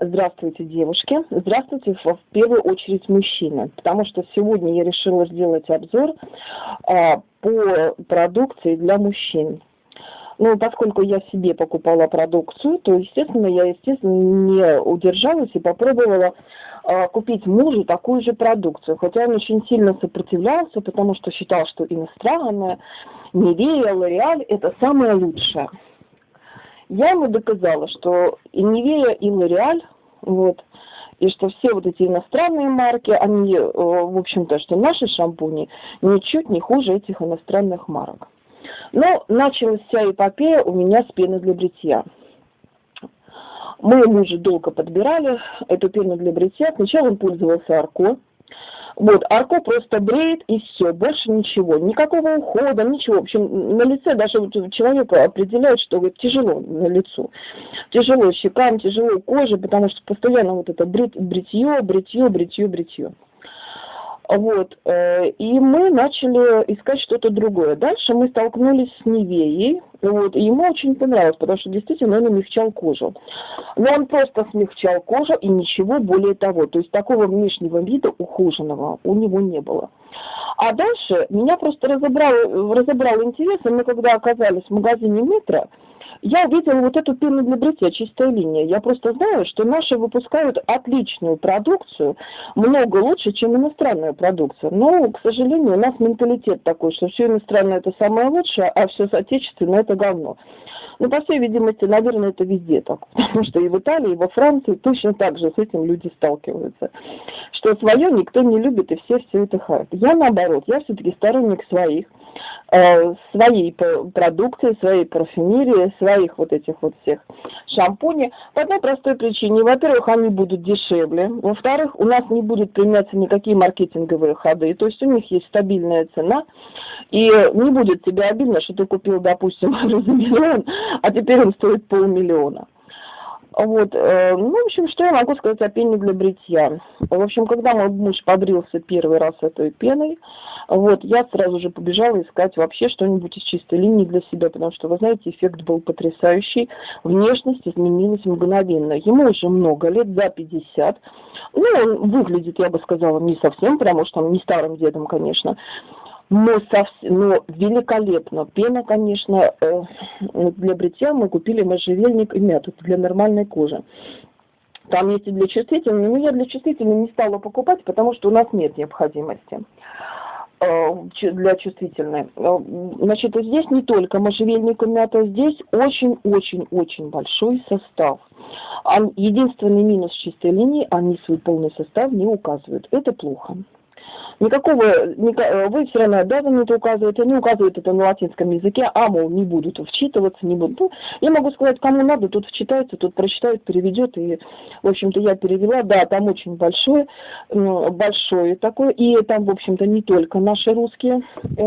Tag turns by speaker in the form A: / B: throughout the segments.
A: Здравствуйте, девушки. Здравствуйте, в первую очередь, мужчины. Потому что сегодня я решила сделать обзор а, по продукции для мужчин. Ну, поскольку я себе покупала продукцию, то, естественно, я, естественно, не удержалась и попробовала а, купить мужу такую же продукцию. Хотя он очень сильно сопротивлялся, потому что считал, что иностранная, Невея, Лореаль – это самое лучшее. Я ему доказала, что и Невея, и Лореаль, вот, и что все вот эти иностранные марки, они, э, в общем-то, что наши шампуни ничуть не хуже этих иностранных марок. Но началась вся эпопея у меня с пены для бритья. Мы мужа долго подбирали эту пену для бритья. Сначала он пользовался Арко, вот, Арко просто бреет и все, больше ничего, никакого ухода, ничего. В общем, на лице даже вот человек определяет, что вот, тяжело на лицо. Тяжело щекам, тяжело коже, потому что постоянно вот это брит, бритье, бритье, бритье, бритье. Вот. Э, и мы начали искать что-то другое. Дальше мы столкнулись с Невеей. Вот. И ему очень понравилось, потому что действительно он умягчал кожу. Но он просто смягчал кожу и ничего более того. То есть такого внешнего вида ухоженного у него не было. А дальше меня просто разобрал, разобрал интерес, и мы когда оказались в магазине «Метро», я увидела вот эту пену для бритья, чистая линия. Я просто знаю, что наши выпускают отличную продукцию, много лучше, чем иностранная продукция. Но, к сожалению, у нас менталитет такой, что все иностранное это самое лучшее, а все отечественное это говно. Ну, по всей видимости, наверное, это везде так. Потому что и в Италии, и во Франции точно так же с этим люди сталкиваются. Что свое никто не любит, и все все это хаят. Я наоборот, я все-таки сторонник своих, э, своей продукции, своей парфюмерии, своих вот этих вот всех шампуней. По одной простой причине. Во-первых, они будут дешевле. Во-вторых, у нас не будут применяться никакие маркетинговые ходы. То есть у них есть стабильная цена. И не будет тебе обидно, что ты купил, допустим, за миллион, а теперь он стоит полмиллиона. Вот, э, ну, в общем, что я могу сказать о пене для бритья? В общем, когда мой муж побрился первый раз этой пеной, вот, я сразу же побежала искать вообще что-нибудь из чистой линии для себя, потому что, вы знаете, эффект был потрясающий, внешность изменилась мгновенно. Ему уже много лет, за 50, ну, он выглядит, я бы сказала, не совсем, потому что он не старым дедом, конечно, но, совсем, но великолепно. Пена, конечно, э, для бритья мы купили можжевельник и мяту для нормальной кожи. Там есть и для чувствительной, но я для чувствительной не стала покупать, потому что у нас нет необходимости э, для чувствительной. Э, значит, здесь не только можжевельник и мята, здесь очень-очень-очень большой состав. Единственный минус чистой линии, они свой полный состав не указывают. Это плохо. Никакого, э, вы все равно обязаны указывать, они указывают это на латинском языке, а, мол, не будут вчитываться, не будут. Ну, я могу сказать, кому надо, тут вчитается, тут прочитает, переведет, и, в общем-то, я перевела, да, там очень большое, большое такое, и там, в общем-то, не только наши русские, э,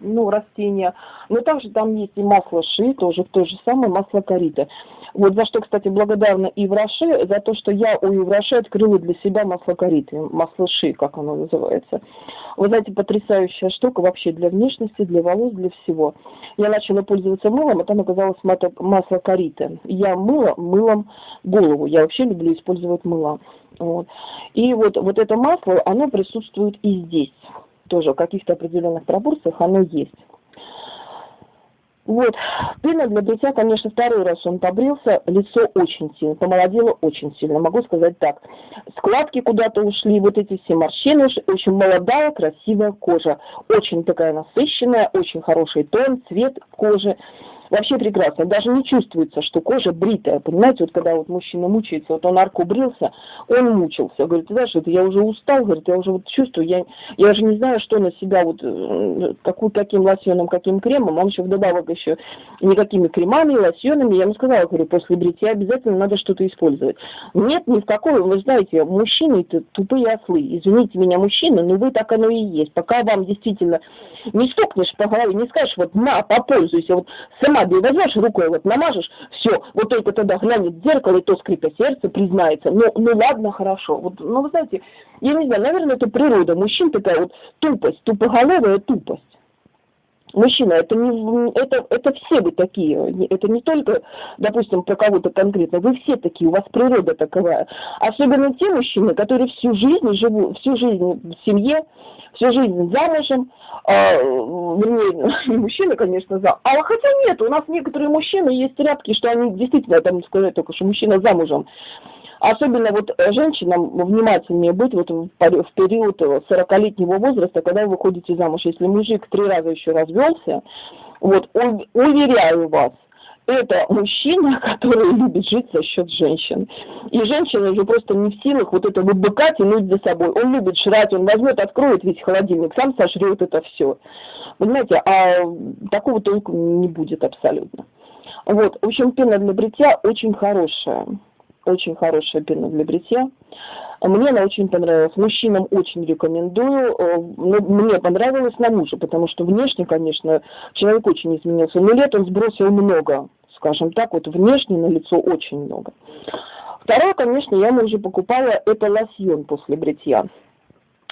A: ну, растения, но также там есть и масло ши, тоже то же самое, масло корита. Вот за что, кстати, благодарна Ивраше, за то, что я у Ивраше открыла для себя масло кориты, масло ши, как оно называется. Вы знаете, потрясающая штука вообще для внешности, для волос, для всего. Я начала пользоваться мылом, а там оказалось масло кориты. Я мыла мылом голову. Я вообще люблю использовать мыло. Вот. И вот, вот это масло, оно присутствует и здесь. Тоже в каких-то определенных пропорциях оно есть. Вот, пена для бритья, конечно, второй раз он побрился, лицо очень сильно, помолодело очень сильно, могу сказать так. Складки куда-то ушли, вот эти все морщины, очень молодая, красивая кожа, очень такая насыщенная, очень хороший тон, цвет кожи вообще прекрасно. Даже не чувствуется, что кожа бритая. Понимаете, вот когда вот мужчина мучается, вот он арку брился, он мучился. Говорит, ты знаешь, это я уже устал, говорит, я уже вот чувствую, я, я уже не знаю, что на себя вот, э, какую, каким лосьоном, каким кремом. Он еще вдобавок еще никакими кремами, лосьонами. Я ему сказала, говорю, после бритья обязательно надо что-то использовать. Нет, ни в какой, вы знаете, мужчины это тупые ослы. Извините меня, мужчины, но вы так оно и есть. Пока вам действительно не стукнешь по голове, не скажешь, вот на, попользуйся, вот сама Фабию возьмешь рукой, вот намажешь, все, вот только тогда глянет в зеркало, и то скрипя сердце признается. Ну, ну ладно, хорошо. Вот, ну, вы знаете, я не знаю, наверное, это природа мужчин такая вот тупость, тупоголовая тупость. Мужчина, это не это, это все вы такие. Это не только, допустим, про кого-то конкретно. Вы все такие, у вас природа таковая. Особенно те мужчины, которые всю жизнь живут, всю жизнь в семье, всю жизнь замужем, а, не мужчины, конечно, за. А хотя нет, у нас некоторые мужчины есть рядки, что они действительно, там сказать только, что мужчина замужем. Особенно вот женщинам внимательнее быть вот в, период 40-летнего возраста, когда вы выходите замуж. Если мужик три раза еще развелся, вот, уверяю вас, это мужчина, который любит жить за счет женщин. И женщина уже просто не в силах вот это вот быка тянуть за собой. Он любит жрать, он возьмет, откроет весь холодильник, сам сожрет это все. Понимаете, а такого толку не будет абсолютно. Вот, в общем, пена для бритья очень хорошая. Очень хорошая пена для бритья. Мне она очень понравилась. Мужчинам очень рекомендую. Э, мне понравилось на мужа, потому что внешне, конечно, человек очень изменился. Но лет он сбросил много, скажем так, вот внешне на лицо очень много. Второе, конечно, я уже покупала, это лосьон после бритья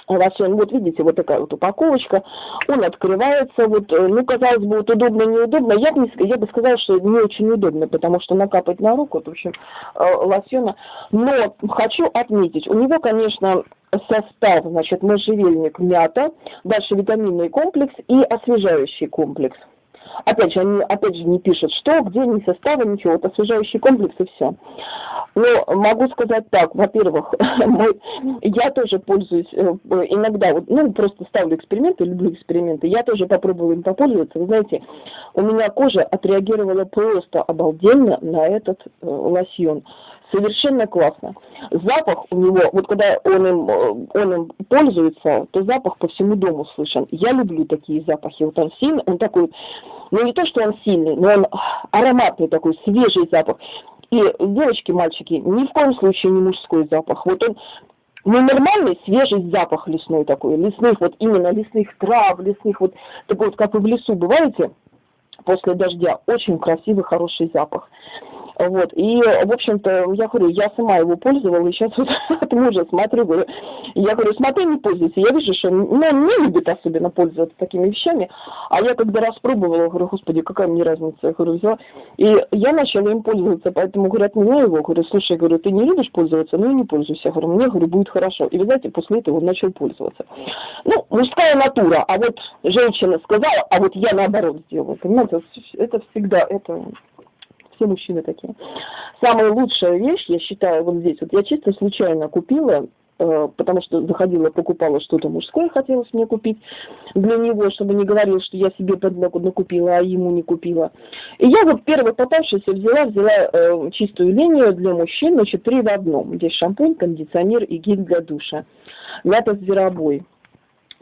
A: лосьон, вот видите, вот такая вот упаковочка, он открывается, вот, э, ну, казалось бы, вот удобно, неудобно, я бы, я бы сказала, что не очень удобно, потому что накапать на руку, вот, в общем, э, лосьона, но хочу отметить, у него, конечно, состав, значит, можжевельник, мята, дальше витаминный комплекс и освежающий комплекс. Опять же, они опять же не пишут, что, где, ни состава, ничего. Вот освежающий комплекс и все. Но могу сказать так, во-первых, я тоже пользуюсь э, иногда, вот, ну, просто ставлю эксперименты, люблю эксперименты, я тоже попробовала им попользоваться. Вы знаете, у меня кожа отреагировала просто обалденно на этот э, лосьон совершенно классно. Запах у него, вот когда он им, э, он им пользуется, то запах по всему дому слышен. Я люблю такие запахи. Вот он сильный, он такой, ну не то, что он сильный, но он ароматный такой, свежий запах. И девочки, мальчики, ни в коем случае не мужской запах. Вот он ну, нормальный свежий запах лесной такой, лесных, вот именно лесных трав, лесных, вот такой вот, как вы в лесу бываете, после дождя, очень красивый, хороший запах. Вот. И, в общем-то, я говорю, я сама его пользовала, и сейчас вот от мужа смотрю, говорю, я говорю, смотри, не пользуйся. Я вижу, что ну, не любит особенно пользоваться такими вещами. А я когда распробовала, говорю, господи, какая мне разница? Я говорю, взяла. И я начала им пользоваться, поэтому, говорю, от меня его, говорю, слушай, говорю, ты не любишь пользоваться? Ну и не пользуйся. Я говорю, мне, говорю, будет хорошо. И, вы знаете, после этого он начал пользоваться. Ну, мужская натура, а вот женщина сказала, а вот я наоборот сделала. Понимаете, это всегда, это все мужчины такие. Самая лучшая вещь, я считаю, вот здесь, вот я чисто случайно купила, э, потому что заходила, покупала что-то мужское, хотелось мне купить для него, чтобы не говорил, что я себе под накупила, а ему не купила. И я вот первый попавшийся взяла, взяла э, чистую линию для мужчин, значит, три в одном. Здесь шампунь, кондиционер и гель для душа. Мята зверобой.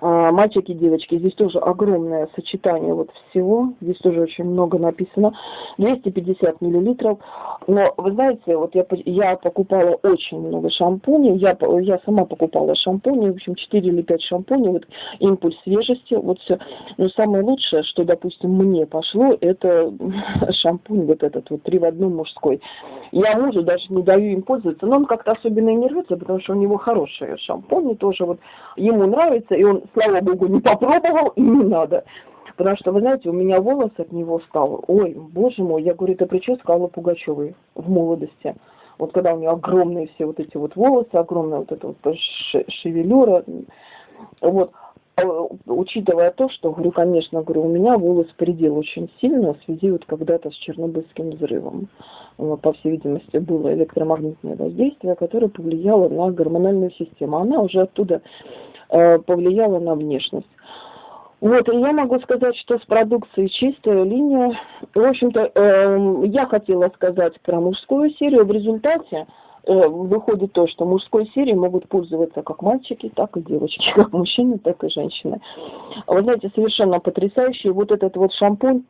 A: А, мальчики, девочки, здесь тоже огромное сочетание вот всего, здесь тоже очень много написано, 250 миллилитров, но вы знаете, вот я, я покупала очень много шампуней, я, я сама покупала шампуни, в общем, 4 или 5 шампуней, вот импульс свежести, вот все, но самое лучшее, что, допустим, мне пошло, это шампунь вот этот вот, три в одном мужской. Я мужу даже не даю им пользоваться, но он как-то особенно и не рвется, потому что у него хорошие шампуни тоже, вот, ему нравится, и он слава богу, не попробовал и не надо. Потому что, вы знаете, у меня волос от него стал. Ой, боже мой, я говорю, это прическа Аллы Пугачевой в молодости. Вот когда у нее огромные все вот эти вот волосы, огромная вот эта вот шевелюра. Вот. А, учитывая то, что, говорю, конечно, говорю, у меня волос предел очень сильно в связи вот когда-то с Чернобыльским взрывом. Вот, по всей видимости, было электромагнитное воздействие, которое повлияло на гормональную систему. Она уже оттуда Э, повлияло на внешность. Вот, и я могу сказать, что с продукцией чистая линия. В общем-то, э, я хотела сказать про мужскую серию. В результате э, выходит то, что мужской серией могут пользоваться как мальчики, так и девочки, как мужчины, так и женщины. Вы знаете, совершенно потрясающий вот этот вот шампунь,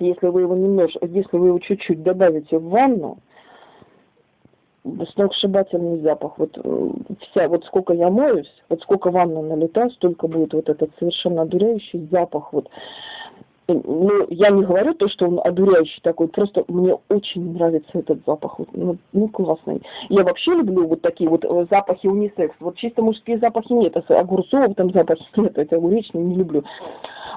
A: если вы его немножко, если вы его чуть-чуть добавите в ванну, сногсшибательный запах. Вот э, вся, вот сколько я моюсь, вот сколько ванна налетаю, столько будет вот этот совершенно одуряющий запах. Вот. Ну, я не говорю то, что он одуряющий такой, просто мне очень нравится этот запах, вот, ну, ну, классный. Я вообще люблю вот такие вот э, запахи унисекс, вот чисто мужские запахи нет, а огурцов там запахи нет, это огуречный не люблю.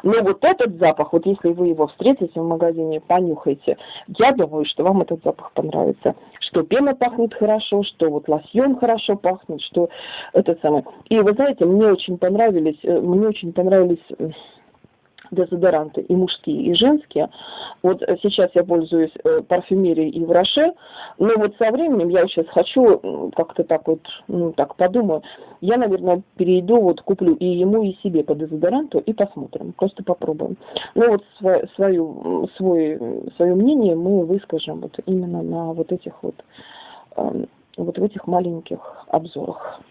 A: Но вот этот запах, вот если вы его встретите в магазине, понюхайте, я думаю, что вам этот запах понравится. Что пена пахнет хорошо, что вот лосьон хорошо пахнет, что это самое. И вы знаете, мне очень понравились, э, мне очень понравились дезодоранты и мужские, и женские. Вот сейчас я пользуюсь э, парфюмерией и в Роше, но вот со временем я сейчас хочу как-то так вот, ну так подумаю, я, наверное, перейду, вот куплю и ему, и себе по дезодоранту и посмотрим, просто попробуем. Ну вот свое, свой, свое мнение мы выскажем вот именно на вот этих вот, эм, вот в этих маленьких обзорах.